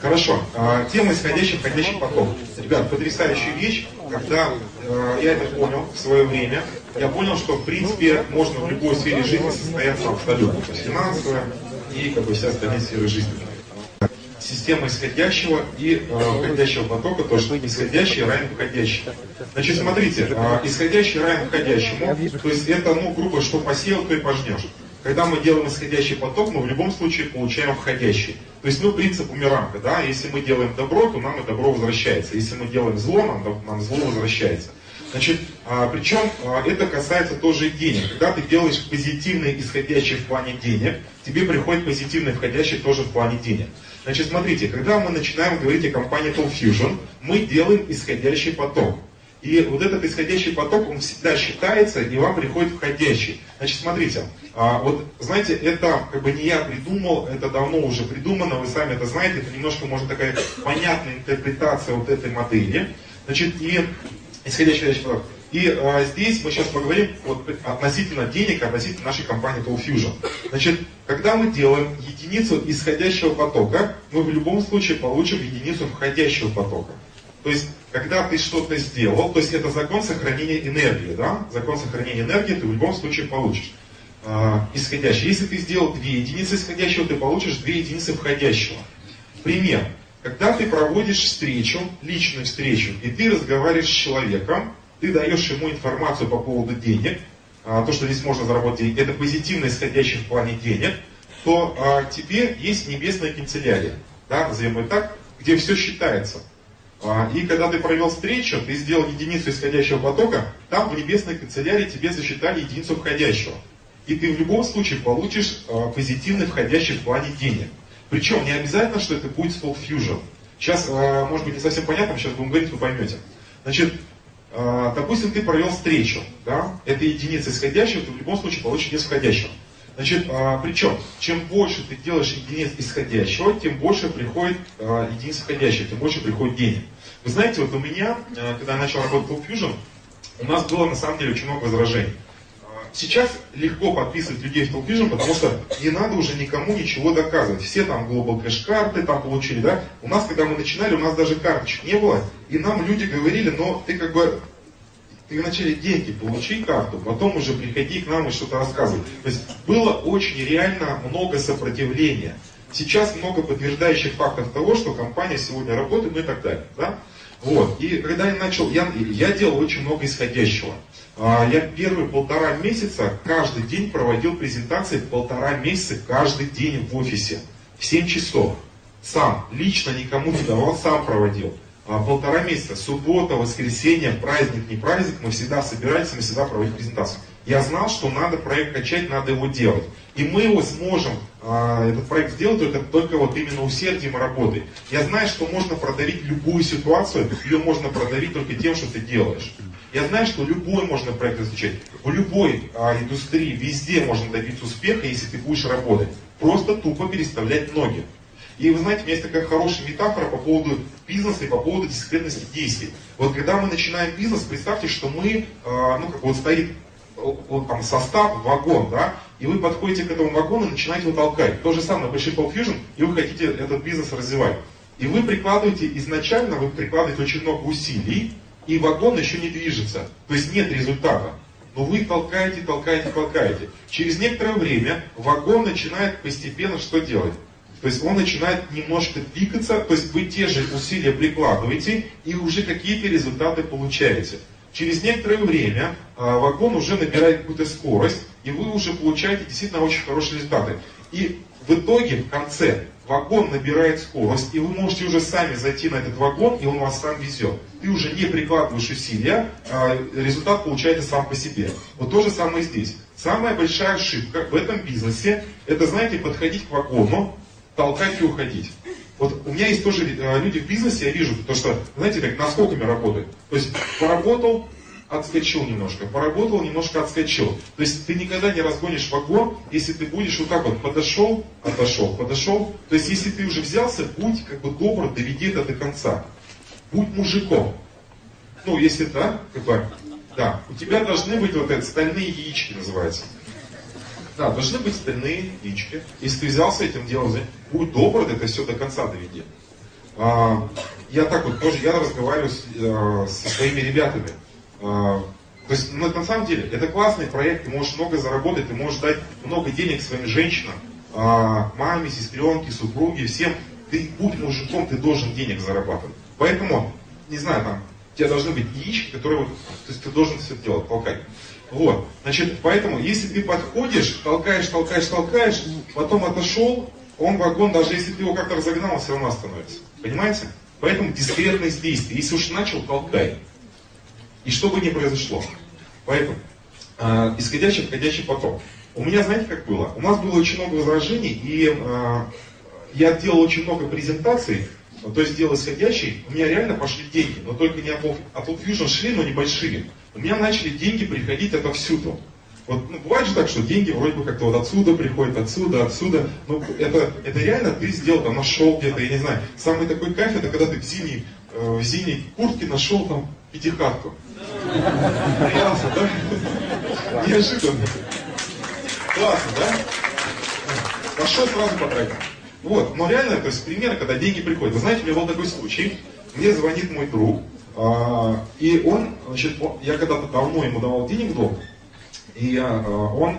Хорошо. А, тема исходящий, входящий поток. Ребят, потрясающая вещь, когда э, я это понял в свое время, я понял, что в принципе можно в любой сфере жизни состояться абсолютно. То есть финансовая и как бы все остальные сферы жизни система исходящего и э, входящего потока, то что исходящий равен входящий. Значит, смотрите, э, исходящий равен входящему, то есть это, ну, грубо, что посеял, то и пожнешь. Когда мы делаем исходящий поток, мы в любом случае получаем входящий. То есть, ну, принцип бумеранга, да, если мы делаем добро, то нам и добро возвращается. Если мы делаем зло, нам, нам зло возвращается. Значит, а, причем а, это касается тоже денег. Когда ты делаешь позитивный исходящий в плане денег, тебе приходит позитивный входящий тоже в плане денег. Значит, смотрите, когда мы начинаем говорить о компании Tool Fusion, мы делаем исходящий поток. И вот этот исходящий поток, он всегда считается, и вам приходит входящий. Значит, смотрите, а, вот, знаете, это как бы не я придумал, это давно уже придумано, вы сами это знаете, это немножко, может, такая понятная интерпретация вот этой модели. Значит, и исходящий поток. И а, здесь мы сейчас поговорим вот, относительно денег, относительно нашей компании Tool Fusion. Значит, когда мы делаем единицу исходящего потока, мы в любом случае получим единицу входящего потока. То есть, когда ты что-то сделал, то есть это закон сохранения энергии, да? Закон сохранения энергии ты в любом случае получишь. Э, исходящий. Если ты сделал две единицы исходящего, ты получишь две единицы входящего. Пример. Когда ты проводишь встречу, личную встречу, и ты разговариваешь с человеком, ты даешь ему информацию по поводу денег, а, то, что здесь можно заработать деньги, это позитивно исходящее в плане денег, то а, тебе есть небесная канцелярия, да, назовем ее так, где все считается. А, и когда ты провел встречу, ты сделал единицу исходящего потока, там в небесной канцелярии тебе засчитали единицу входящего. И ты в любом случае получишь а, позитивный входящий в плане денег. Причем не обязательно, что это будет Soul Fusion. Сейчас, а, может быть, не совсем понятно, сейчас будем говорить, вы поймете. Значит, допустим, ты провел встречу, да, это единица исходящего, ты в любом случае получишь единицу входящего. Значит, а, причем, чем больше ты делаешь единиц исходящего, тем больше приходит а, единиц входящих, тем больше приходит денег. Вы знаете, вот у меня, а, когда я начал работать в Fusion, у нас было на самом деле очень много возражений. Сейчас легко подписывать людей в Talk потому что не надо уже никому ничего доказывать. Все там Global Cash карты там получили, да? У нас, когда мы начинали, у нас даже карточек не было, и нам люди говорили, но ты как бы ты вначале деньги получи карту, потом уже приходи к нам и что-то рассказывай. То есть было очень реально много сопротивления. Сейчас много подтверждающих фактов того, что компания сегодня работает, ну и так далее. Да? Вот. И когда я начал, я, я делал очень много исходящего. А, я первые полтора месяца каждый день проводил презентации полтора месяца каждый день в офисе. В 7 часов. Сам, лично никому не давал, сам проводил. А, полтора месяца, суббота, воскресенье, праздник, не праздник, мы всегда собирались, мы всегда проводили презентацию. Я знал, что надо проект качать, надо его делать. И мы его сможем, а, этот проект сделать только, только вот именно усердием и работой. Я знаю, что можно продавить любую ситуацию, ее можно продавить только тем, что ты делаешь. Я знаю, что любой можно проект изучать. В любой а, индустрии, везде можно добиться успеха, если ты будешь работать. Просто тупо переставлять ноги. И вы знаете, у меня есть такая хорошая метафора по поводу бизнеса и по поводу дисциплинности действий. Вот когда мы начинаем бизнес, представьте, что мы, а, ну как вот стоит вот там состав, вагон, да, и вы подходите к этому вагону и начинаете его толкать. То же самое, Pulp Fusion, и вы хотите этот бизнес развивать. И вы прикладываете, изначально вы прикладываете очень много усилий, и вагон еще не движется. То есть нет результата. Но вы толкаете, толкаете, толкаете. Через некоторое время вагон начинает постепенно что делать? То есть он начинает немножко двигаться, то есть вы те же усилия прикладываете и уже какие-то результаты получаете. Через некоторое время а, вагон уже набирает какую-то скорость, и вы уже получаете действительно очень хорошие результаты. И в итоге, в конце, вагон набирает скорость, и вы можете уже сами зайти на этот вагон, и он вас сам везет. Ты уже не прикладываешь усилия, а результат получается сам по себе. Вот то же самое здесь. Самая большая ошибка в этом бизнесе, это, знаете, подходить к вагону, толкать и уходить. Вот у меня есть тоже э, люди в бизнесе, я вижу, то что, знаете, как наскоками работают. То есть поработал, отскочил немножко, поработал, немножко отскочил. То есть ты никогда не разгонишь вагон, если ты будешь вот так вот подошел, отошел, подошел. То есть если ты уже взялся, будь как бы добр, доведи это до конца. Будь мужиком. Ну, если да, как бы, да, у тебя должны быть вот эти стальные яички называются. Да, должны быть стальные яички. Если ты этим делом, будь добр, это все до конца доведи. а, я так вот тоже, я разговариваю с, а, со своими ребятами. А, то есть, ну, на самом деле, это классный проект, ты можешь много заработать, ты можешь дать много денег своим женщинам, а, маме, сестренке, супруге, всем. Ты будь мужиком, ты должен денег зарабатывать. Поэтому, не знаю, там, у тебя должны быть яички, которые то есть ты должен все делать, толкать. Вот, значит, поэтому, если ты подходишь, толкаешь, толкаешь, толкаешь, потом отошел, он вагон, даже если ты его как-то разогнал, он все равно остановится. Понимаете? Поэтому дискретность действий. Если уж начал, толкай. И что бы ни произошло. Поэтому, э, исходящий, входящий поток. У меня, знаете, как было? У нас было очень много возражений, и э, я делал очень много презентаций, то есть делал исходящий, у меня реально пошли деньги, но только не от, Fusion шли, но небольшие. У меня начали деньги приходить отовсюду. Вот, ну, бывает же так, что деньги вроде бы как-то вот отсюда приходят, отсюда, отсюда. Ну, это, это реально ты сделал, там, нашел где-то, я не знаю. Самый такой кайф, это когда ты в зимней, э, в зимней куртке нашел там пятихатку. Классно, да? Неожиданно. Классно, да? Пошел сразу потратил. Вот, но реально, то есть примеры, когда деньги приходят. Вы знаете, у меня был такой случай. Мне звонит мой друг, и он, значит, он, я когда-то давно ему давал денег в долг, и а, он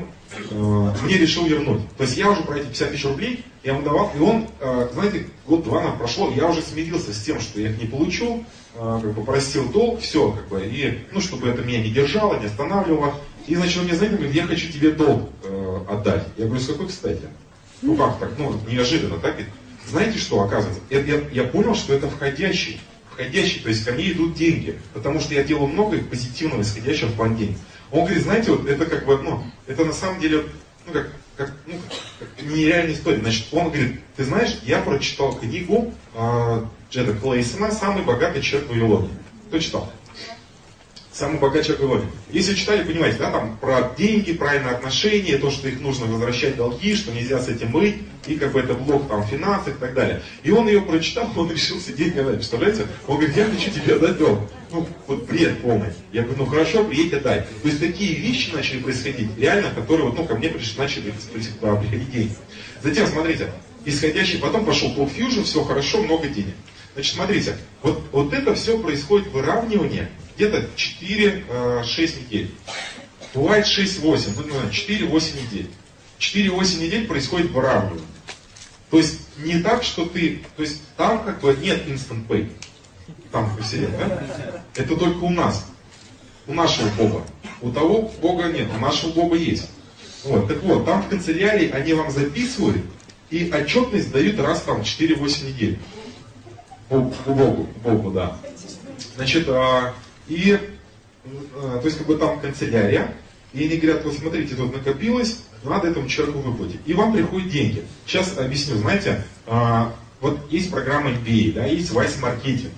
а, мне решил вернуть. То есть я уже про эти 50 тысяч рублей, я ему давал, и он, а, знаете, год-два нам прошло, я уже смирился с тем, что я их не получу, а, как бы простил долг, все, как бы, и, ну, чтобы это меня не держало, не останавливало. И, значит, он мне звонит, говорит, я хочу тебе долг э, отдать. Я говорю, с какой кстати? Ну как так, ну, неожиданно, так? Знаете, что оказывается? Это, я, я понял, что это входящий входящий, то есть ко мне идут деньги, потому что я делаю много позитивного, исходящего в план денег. Он говорит, знаете, вот это как бы, ну, это на самом деле, ну, как, как, ну, как нереальная история. Значит, он говорит, ты знаешь, я прочитал книгу э, Джеда Клейсона «Самый богатый человек в Вавилоне». Кто читал? Самый богатый человек Вавилоне. Если читали, понимаете, да, там про деньги, правильное отношение, то, что их нужно возвращать долги, что нельзя с этим быть, и как бы это блок там финансов и так далее. И он ее прочитал, он решил сидеть мне дать, представляете? Он говорит, я хочу тебе отдать долг. Ну, вот бред полный. Я говорю, ну хорошо, приедь отдай. То есть такие вещи начали происходить, реально, которые вот, ну, ко мне пришли, начали приходить деньги. Затем, смотрите, исходящий, потом пошел Talk Fusion, все хорошо, много денег. Значит, смотрите, вот, вот это все происходит выравнивание где-то 4-6 э, недель. Бывает 6-8, ну, 4-8 недель. 4-8 недель происходит выравнивание. То есть не так, что ты, то есть там как бы нет instant pay. Там в вселенной, да? Это только у нас. У нашего Бога. У того Бога нет, у нашего Бога есть. Вот, так вот, там в канцелярии они вам записывают и отчетность дают раз там 4-8 недель. По Богу, Богу, да. Значит, а, и, э, то есть, как бы там канцелярия, и они говорят, вот смотрите, тут накопилось, надо этому человеку выплатить. И вам приходят деньги. Сейчас объясню, знаете, а, вот есть программа MBA, да, есть Vice Marketing.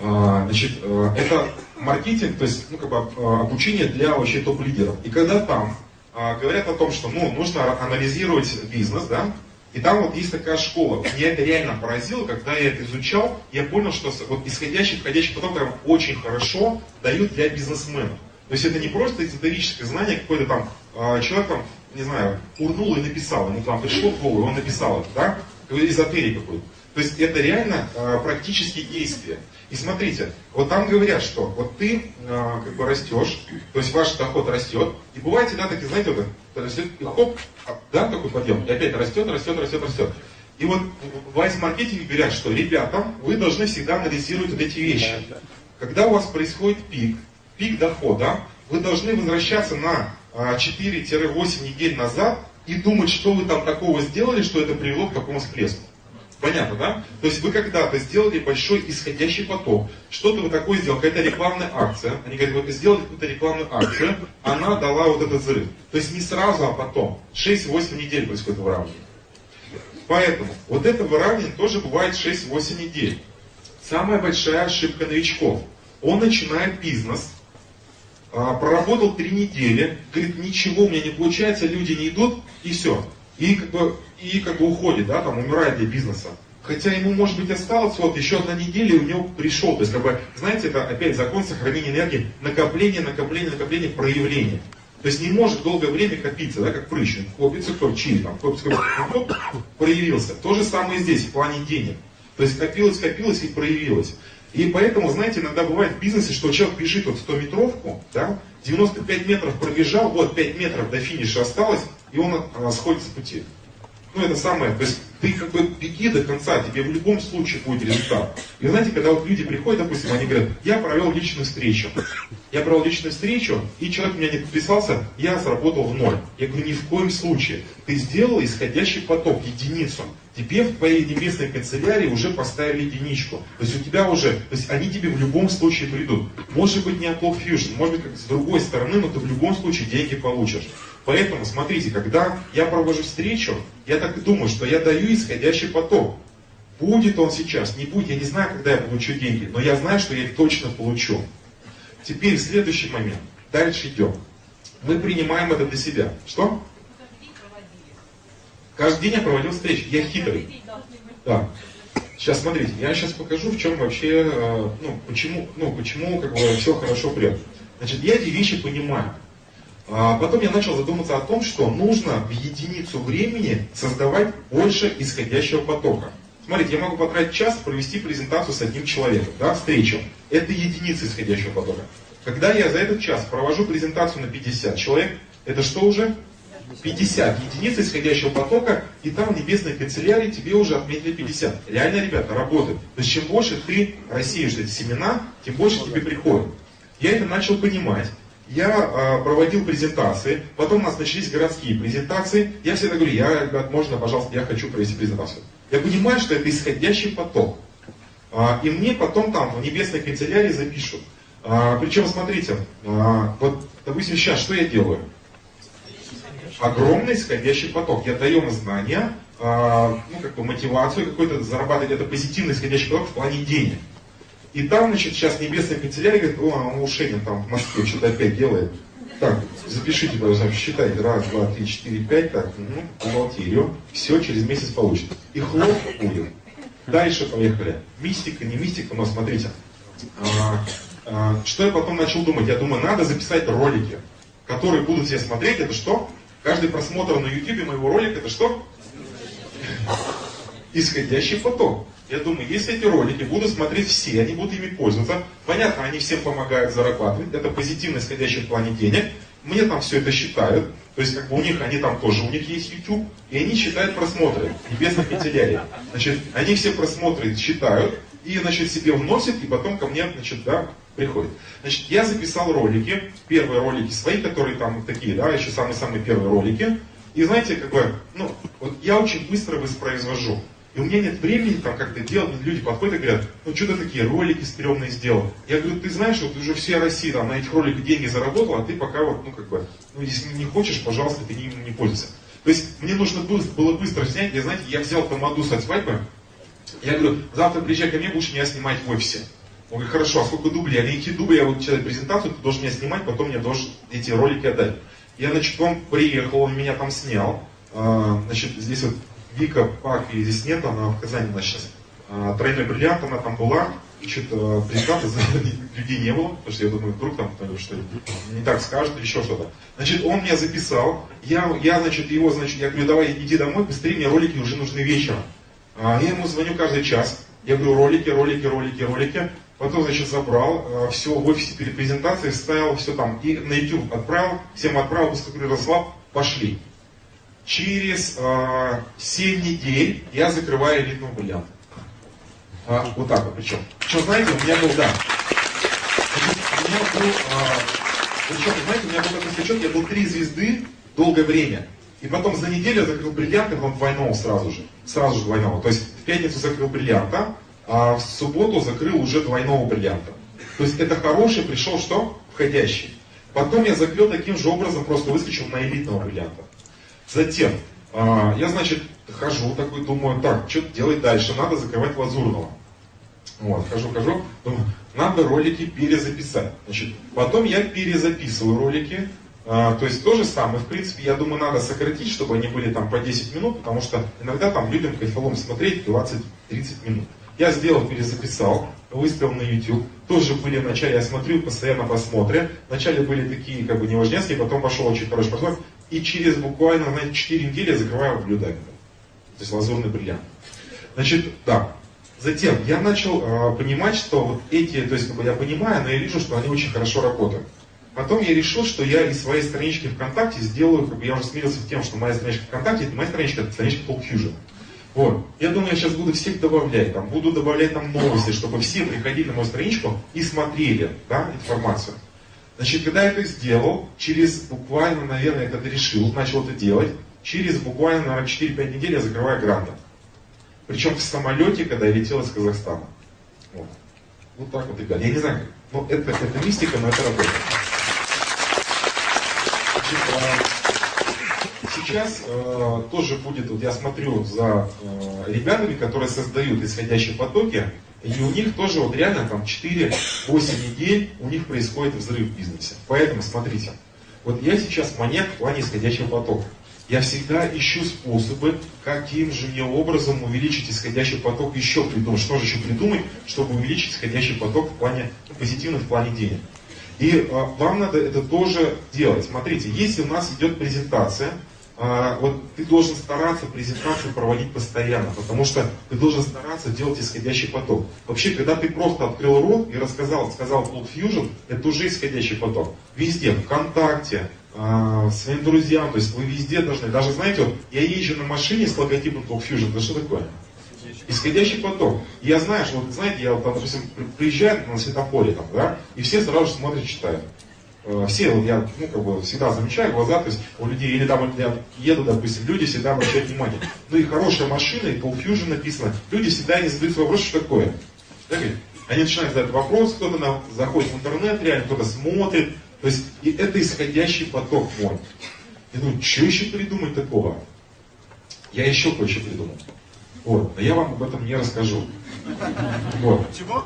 А, значит, э, это маркетинг, то есть, ну, как бы а, обучение для вообще топ-лидеров. И когда там говорят о том, что, ну, нужно анализировать бизнес, да, и там вот есть такая школа. Меня это реально поразило, когда я это изучал, я понял, что вот исходящий, входящий поток прям очень хорошо дают для бизнесменов. То есть это не просто эзотерическое знание, какой-то там э, человек там, не знаю, урнул и написал, ему там пришло в голову, он написал это, да? Эзотерик какой-то. То есть это реально э, практические действия. И смотрите, вот там говорят, что вот ты э, как бы растешь, то есть ваш доход растет, и бывает всегда такие, знаете, вот растет, и хоп, а, да, такой подъем, и опять растет, растет, растет, растет. И вот в айс-маркетинге говорят, что ребята, вы должны всегда анализировать вот эти вещи. Когда у вас происходит пик, пик дохода, вы должны возвращаться на 4-8 недель назад и думать, что вы там такого сделали, что это привело к такому всплеску. Понятно, да? То есть вы когда-то сделали большой исходящий поток, что-то вы такое сделали, какая-то рекламная акция, они говорят, вы сделали какую-то рекламную акцию, она дала вот этот взрыв. То есть не сразу, а потом. 6-8 недель происходит выравнивание. Поэтому вот это выравнивание тоже бывает 6-8 недель. Самая большая ошибка новичков. Он начинает бизнес, а, проработал 3 недели, говорит, ничего у меня не получается, люди не идут, и все. И как бы и как бы уходит, да, там умирает для бизнеса. Хотя ему, может быть, осталось вот еще одна неделя, и у него пришел. То есть, как бы, знаете, это опять закон сохранения энергии, накопление, накопление, накопление, проявление. То есть не может долгое время копиться, да, как прыщ. Копится кто чили, там, копится, хоп, проявился. То же самое здесь, в плане денег. То есть копилось, копилось и проявилось. И поэтому, знаете, иногда бывает в бизнесе, что человек бежит вот 100 метровку, да, 95 метров пробежал, вот 5 метров до финиша осталось, и он а, сходит с пути. Ну, это самое, то есть ты как бы беги до конца, тебе в любом случае будет результат. И знаете, когда вот люди приходят, допустим, они говорят, я провел личную встречу. Я провел личную встречу, и человек меня не подписался, я заработал в ноль. Я говорю, ни в коем случае. Ты сделал исходящий поток, единицу тебе в твоей небесной канцелярии уже поставили единичку. То есть у тебя уже, то есть они тебе в любом случае придут. Может быть не от Love Fusion, может быть как с другой стороны, но ты в любом случае деньги получишь. Поэтому, смотрите, когда я провожу встречу, я так и думаю, что я даю исходящий поток. Будет он сейчас, не будет, я не знаю, когда я получу деньги, но я знаю, что я их точно получу. Теперь следующий момент. Дальше идем. Мы принимаем это для себя. Что? Каждый день я проводил встречи. Я хитрый. Да. Сейчас смотрите, я сейчас покажу, в чем вообще, э, ну, почему, ну, почему как бы все хорошо прет. Значит, я эти вещи понимаю. А потом я начал задуматься о том, что нужно в единицу времени создавать больше исходящего потока. Смотрите, я могу потратить час провести презентацию с одним человеком, да, встречу. Это единица исходящего потока. Когда я за этот час провожу презентацию на 50 человек, это что уже? 50 единиц исходящего потока, и там в небесной канцелярии тебе уже отметили 50. Реально, ребята, работает. То есть чем больше ты рассеешь эти семена, тем больше тебе приходит. Я это начал понимать. Я э, проводил презентации, потом у нас начались городские презентации. Я всегда говорю, я, ребят, можно, пожалуйста, я хочу провести презентацию. Я понимаю, что это исходящий поток. А, и мне потом там в небесной канцелярии запишут. А, причем, смотрите, а, вот, допустим, сейчас что я делаю? Огромный исходящий поток. Я даю им знания, э, ну, как бы мотивацию какой-то зарабатывать это позитивный исходящий поток в плане денег. И там, значит, сейчас небесная канцелярия говорит, о, он у Шенин там в Москве что-то опять делает. Так, запишите, пожалуйста, считайте, раз, два, три, четыре, пять, так, ну, бухгалтерию, все через месяц получит. И хлоп будет. Дальше поехали. Мистика, не мистика, но смотрите. А, а, что я потом начал думать? Я думаю, надо записать ролики, которые будут все смотреть. Это что? Каждый просмотр на YouTube моего ролика это что? Исходящий поток. Я думаю, если эти ролики будут смотреть все, они будут ими пользоваться, понятно, они всем помогают зарабатывать, это позитивно исходящий в плане денег, мне там все это считают, то есть как бы у них, они там тоже, у них есть YouTube, и они считают просмотры, небесных канцелярий. Значит, они все просмотры считают, и, значит, себе вносят, и потом ко мне, значит, да, приходит. Значит, я записал ролики, первые ролики свои, которые там такие, да, еще самые-самые первые ролики. И знаете, как бы, ну, вот я очень быстро воспроизвожу. И у меня нет времени там как-то делать, люди подходят и говорят, ну что ты такие ролики стрёмные сделал. Я говорю, ты знаешь, вот уже вся Россия там на этих роликах деньги заработала, а ты пока вот, ну как бы, ну если не хочешь, пожалуйста, ты не, не пользуйся. То есть мне нужно было, было быстро снять, я, знаете, я взял тамаду со свадьбы, я говорю, завтра приезжай ко мне, будешь меня снимать в офисе. Он говорит, хорошо, а сколько дублей? Я говорю, эти дубли, я вот читаю презентацию, ты должен меня снимать, потом мне должен эти ролики отдать. Я, значит, он приехал, он меня там снял. А, значит, здесь вот Вика Пак, и здесь нет, она в Казани у нас сейчас. А, тройной бриллиант, она там была. Что-то презентации людей не было, потому что я думаю, вдруг там что не так скажут или еще что-то. Значит, он меня записал, я, я, значит, его, значит, я говорю, давай иди домой, быстрее, мне ролики уже нужны вечером. А, я ему звоню каждый час, я говорю, ролики, ролики, ролики, ролики. Потом, значит, забрал, э, все в офисе перед презентацией, ставил все там, и на YouTube отправил, всем отправил, после Ярослав, пошли. Через э, 7 недель я закрываю элитного бриллианта. А, вот так вот причем. Что, знаете, у меня был, да, у меня был, а, причем, знаете, у меня был такой скачок, я был три звезды долгое время. И потом за неделю я закрыл бриллиант, и потом двойного сразу же. Сразу же двойного. То есть в пятницу закрыл бриллианта, а в субботу закрыл уже двойного бриллианта. То есть это хороший пришел что? Входящий. Потом я закрыл таким же образом, просто выскочил на элитного бриллианта. Затем, а, я, значит, хожу такой, думаю, так, что делать дальше? Надо закрывать лазурного. Вот, хожу, хожу, думаю, надо ролики перезаписать. Значит, потом я перезаписываю ролики, а, то есть то же самое, в принципе, я думаю, надо сократить, чтобы они были там по 10 минут, потому что иногда там людям кайфолом смотреть 20-30 минут. Я сделал, перезаписал, выставил на YouTube. Тоже были вначале, я смотрю, постоянно просмотры. Вначале были такие, как бы, неважнецкие, потом пошел очень хороший просмотр. И через буквально, знаете, 4 недели я закрываю блюдами. То есть лазурный бриллиант. Значит, да. Затем я начал э, понимать, что вот эти, то есть как бы я понимаю, но я вижу, что они очень хорошо работают. Потом я решил, что я из своей странички ВКонтакте сделаю, как бы я уже смирился с тем, что моя страничка ВКонтакте, это моя страничка, это страничка Talk Fusion. Вот. Я думаю, я сейчас буду всех добавлять, там, буду добавлять там новости, чтобы все приходили на мою страничку и смотрели да, информацию. Значит, когда я это сделал, через буквально, наверное, когда решил, начал это делать, через буквально, наверное, 4-5 недель я закрываю гранты. Причем в самолете, когда я летел из Казахстана. Вот, вот так вот, ребят. Я не знаю, ну это, это мистика, но это работает. Сейчас э, тоже будет, вот я смотрю за э, ребятами, которые создают исходящие потоки, и у них тоже вот реально там 4-8 недель у них происходит взрыв в бизнесе. Поэтому смотрите, вот я сейчас маньяк в плане исходящего потока. Я всегда ищу способы, каким же мне образом увеличить исходящий поток еще придумать. Что же еще придумать, чтобы увеличить исходящий поток в плане ну, позитивно в плане денег. И э, вам надо это тоже делать. Смотрите, если у нас идет презентация, вот ты должен стараться презентацию проводить постоянно, потому что ты должен стараться делать исходящий поток. Вообще, когда ты просто открыл рот и рассказал, сказал Cloud Fusion, это уже исходящий поток. Везде, ВКонтакте, э, своим друзьям, то есть вы везде должны, даже знаете, вот я езжу на машине с логотипом Cloud Fusion, это что такое? Исходящий поток. Я знаю, что, вот, знаете, я, вот, допустим, приезжаю на светофоре, там, да, и все сразу же смотрят, читают. Э, все, вот я ну, как бы всегда замечаю глаза, то есть у людей, или там я еду, допустим, люди всегда обращают внимание. Ну и хорошая машина, и Paul Fusion написано, люди всегда не задают вопрос, что такое. Так, они начинают задать вопрос, кто-то на, заходит в интернет, реально кто-то смотрит. То есть и это исходящий поток мой. Я думаю, что еще придумать такого? Я еще кое-что придумал. Вот, но я вам об этом не расскажу. Вот. Чего?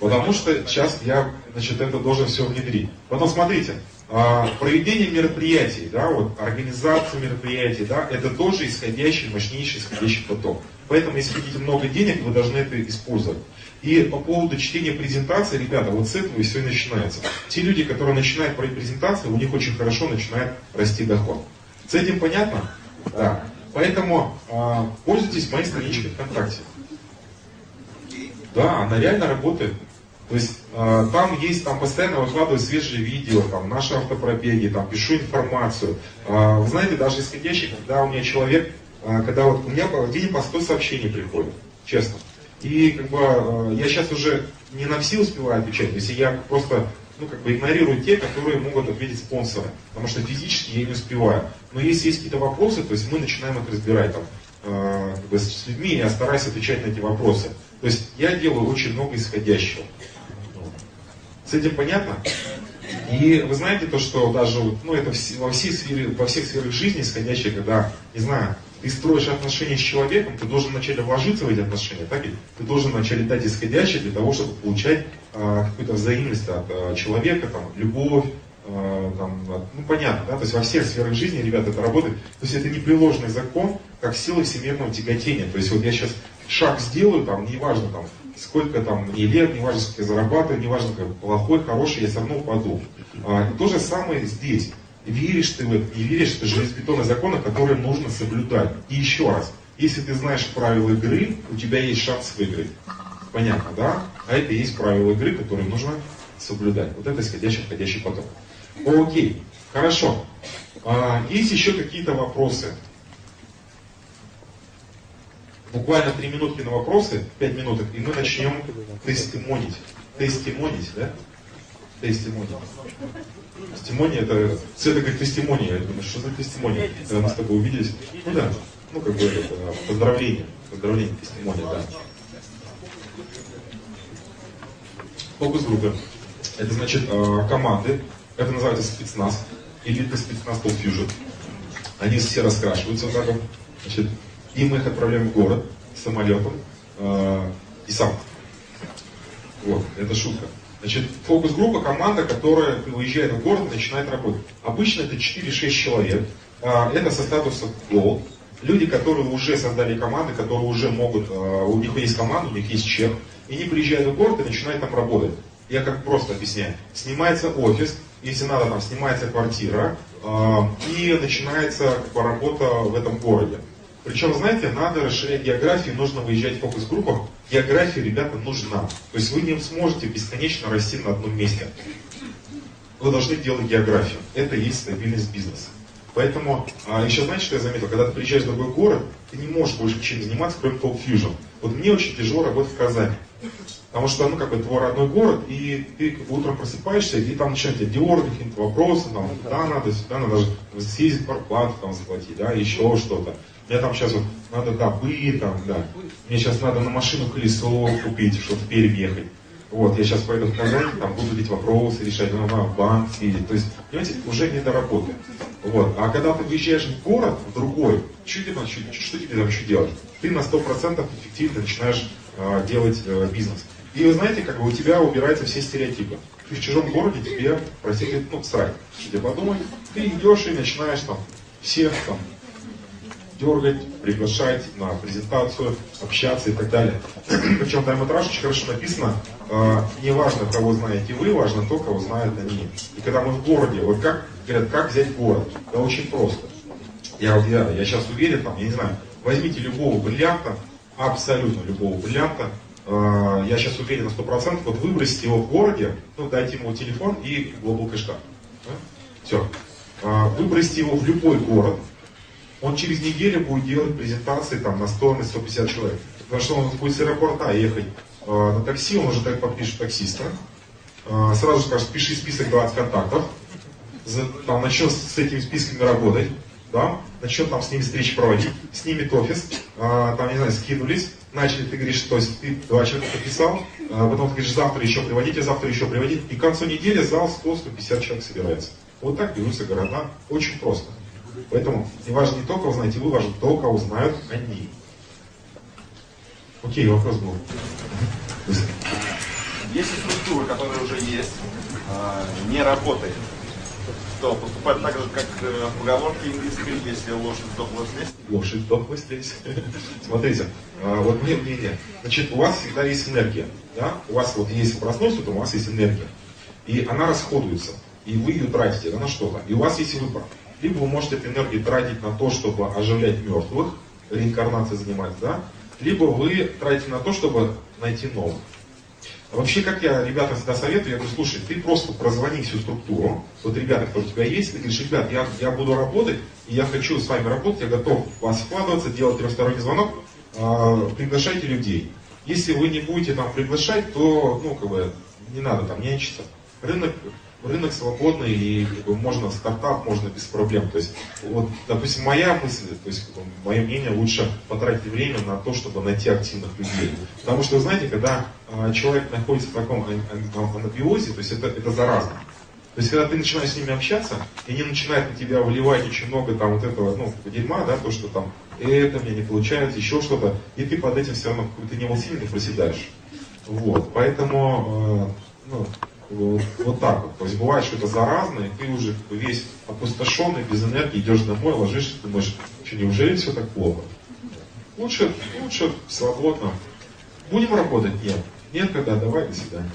Потому что сейчас я, значит, это должен все внедрить. Потом смотрите, а, проведение мероприятий, да, вот, организация мероприятий, да, это тоже исходящий, мощнейший исходящий поток. Поэтому, если хотите много денег, вы должны это использовать. И по поводу чтения презентации, ребята, вот с этого и все и начинается. Те люди, которые начинают про презентацию, у них очень хорошо начинает расти доход. С этим понятно? Да. Поэтому э, пользуйтесь моей страничкой ВКонтакте. Да, она реально работает. То есть э, там есть, там постоянно выкладываю свежие видео, там наши автопробеги, там пишу информацию. Э, вы знаете, даже исходящий, когда у меня человек, э, когда вот у меня в день по 100 сообщений приходит, честно. И как бы э, я сейчас уже не на все успеваю отвечать, если я просто ну, как бы игнорирую те, которые могут ответить спонсоры, потому что физически я не успеваю. Но если есть какие-то вопросы, то есть мы начинаем их разбирать там, э, как бы с людьми, я стараюсь отвечать на эти вопросы. То есть я делаю очень много исходящего. С этим понятно? И вы знаете то, что даже ну, это во, всей сфере, во всех сферах жизни исходящее, когда, не знаю, ты строишь отношения с человеком, ты должен вначале вложиться в эти отношения, так ведь? Ты должен вначале дать исходящее для того, чтобы получать а, какую-то взаимность от а, человека, там, любовь, там, ну понятно, да, то есть во всех сферах жизни, ребята, это работает. То есть это непреложный закон, как сила всемирного тяготения. То есть вот я сейчас шаг сделаю, там, неважно, там, сколько там мне лет, неважно, сколько я зарабатываю, неважно, как плохой, хороший, я все равно упаду. А, то же самое здесь. Веришь ты в это, не веришь, это железобетонные законы, которые нужно соблюдать. И еще раз, если ты знаешь правила игры, у тебя есть шанс выиграть. Понятно, да? А это и есть правила игры, которые нужно соблюдать. Вот это исходящий, входящий поток. Окей, хорошо. А, есть еще какие-то вопросы? Буквально три минутки на вопросы, пять минуток, и мы начнем тестимонить. Тестимонить, да? Тестимонить. Тестимония это, это как тестимония, я думаю, что за тестимония? Когда мы с тобой увиделись, ну да, ну как бы это, поздравление, поздравление, тестимония, да. Фокус-группы. Это значит э, команды, это называется спецназ, элитный спецназ Fusion. Они все раскрашиваются вот так вот. Значит, и мы их отправляем в город самолетом э, и сам. Вот, это шутка. Значит, фокус-группа, команда, которая выезжает в город и начинает работать. Обычно это 4-6 человек. Э, это со статусом Gold. Люди, которые уже создали команды, которые уже могут, э, у них есть команда, у них есть чек. И они приезжают в город и начинают там работать. Я как просто объясняю. Снимается офис, если надо, там снимается квартира, э, и начинается работа в этом городе. Причем, знаете, надо расширять географию, нужно выезжать в фокус-группах география, ребята, нужна. То есть вы не сможете бесконечно расти на одном месте. Вы должны делать географию. Это и есть стабильность бизнеса. Поэтому, а, еще знаете, что я заметил? Когда ты приезжаешь в другой город, ты не можешь больше чем заниматься, кроме Talk Fusion. Вот мне очень тяжело работать в Казани. Потому что, ну, как бы, твой родной город, и ты утром просыпаешься, и там начинают тебя дергать, какие-то вопросы, там, да, надо, сюда надо даже съездить зарплату там заплатить, да, еще что-то. Мне там сейчас вот надо, да, быт, там, да. Мне сейчас надо на машину колесо купить, чтобы в Пермь ехать. Вот, я сейчас пойду в Казань, там буду эти вопросы решать, ну, в банк съездить. То есть, понимаете, уже не до работы. Вот. А когда ты выезжаешь в город, в другой, что тебе, что, что тебе там еще делать? Ты на 100% эффективно начинаешь э, делать э, бизнес. И вы знаете, как бы у тебя убираются все стереотипы. Ты в чужом городе, тебе, простите, ну, срать. Тебе подумать? Ты идешь и начинаешь там всех там дергать, приглашать на презентацию, общаться и так далее. Причем это очень хорошо написано, э, не важно, кого знаете вы, важно то, кого знают они. И когда мы в городе, вот как, говорят, как взять город? Это очень просто. Я, я, я сейчас уверен, там, я не знаю, возьмите любого бриллианта, абсолютно любого бриллианта, я сейчас уверен на 100%, вот выбросите его в городе, ну, дайте ему телефон и глобал кэшка. Да? Все. Э, выбросьте его в любой город, он через неделю будет делать презентации там, на 100, на 150 человек. Потому что он будет с аэропорта ехать э, на такси, он уже так подпишет таксиста. Э, сразу скажет, пиши список 20 контактов. Там, начнет с этими списками работать. Да? Начнет там с ними встречи проводить, снимет офис, э, там, не знаю, скинулись, начали, ты говоришь, то есть ты два человека подписал, а потом ты говоришь, завтра еще приводите, завтра еще приводите, и к концу недели зал 100-150 человек собирается. Вот так берутся города, очень просто. Поэтому не важно не только узнаете вы, важно то, кого знают они. Окей, вопрос был. Если структура, которая уже есть, а, не работает, то поступать так же, как э, в поговорке английской, если лошадь сдохла слезть? Лошадь сдохла слезть. Смотрите, а, вот мне мнение. Значит, у вас всегда есть энергия. Да? У вас вот есть проснулся, то у вас есть энергия. И она расходуется. И вы ее тратите да, на что-то. И у вас есть выбор. Либо вы можете эту энергию тратить на то, чтобы оживлять мертвых, реинкарнацией заниматься, да? Либо вы тратите на то, чтобы найти новых. Вообще, как я ребятам всегда советую, я говорю, слушай, ты просто прозвони всю структуру, вот ребята, которые у тебя есть, ты говоришь, ребят, я, я буду работать, и я хочу с вами работать, я готов в вас вкладываться, делать трехсторонний звонок, э, приглашайте людей. Если вы не будете там приглашать, то, ну, как бы, не надо там нянчиться. Рынок рынок свободный и как бы, можно стартап, можно без проблем. То есть, вот, допустим, моя мысль, то есть, как бы, мое мнение, лучше потратить время на то, чтобы найти активных людей. Потому что, вы знаете, когда э, человек находится в таком анабиозе, то есть это, это заразно. То есть, когда ты начинаешь с ними общаться, и они начинают на тебя выливать очень много там вот этого, ну, дерьма, да, то, что там, это мне не получается, еще что-то, и ты под этим все равно какой-то невосильно проседаешь. Вот, поэтому, э, ну, вот, вот так вот. То есть бывает, что это заразно, и ты уже весь опустошенный, без энергии, идешь домой, ложишься, думаешь, что неужели все так плохо? Лучше, лучше свободно. Будем работать? Нет. Нет, когда давай, до свидания.